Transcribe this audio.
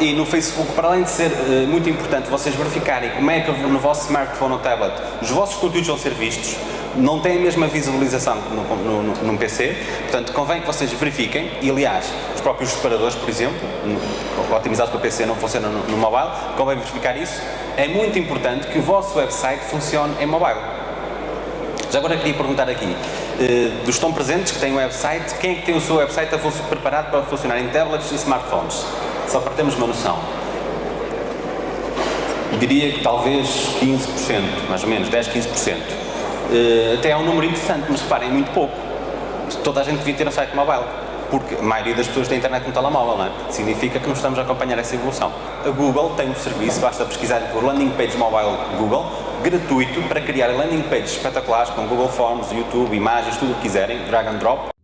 E no Facebook, para além de ser uh, muito importante vocês verificarem como é que no vosso smartphone ou tablet os vossos conteúdos vão ser vistos, não tem a mesma visualização no, num PC, portanto convém que vocês verifiquem, e aliás, os próprios separadores, por exemplo, otimizados para PC não funcionam no, no mobile, convém verificar isso. É muito importante que o vosso website funcione em mobile. Já agora queria perguntar aqui, eh, dos estão presentes que têm um website, quem é que tem o seu website preparado para funcionar em tablets e smartphones? Só para termos uma noção. Diria que talvez 15%, mais ou menos, 10, 15%. Uh, até é um número interessante, mas reparem, é muito pouco. Toda a gente devia ter um site mobile, porque a maioria das pessoas tem internet no telemóvel, não é? Significa que não estamos a acompanhar essa evolução. A Google tem um serviço, basta pesquisar por Landing Page Mobile Google, gratuito, para criar landing pages espetaculares com Google Forms, YouTube, imagens, tudo o que quiserem, drag and drop.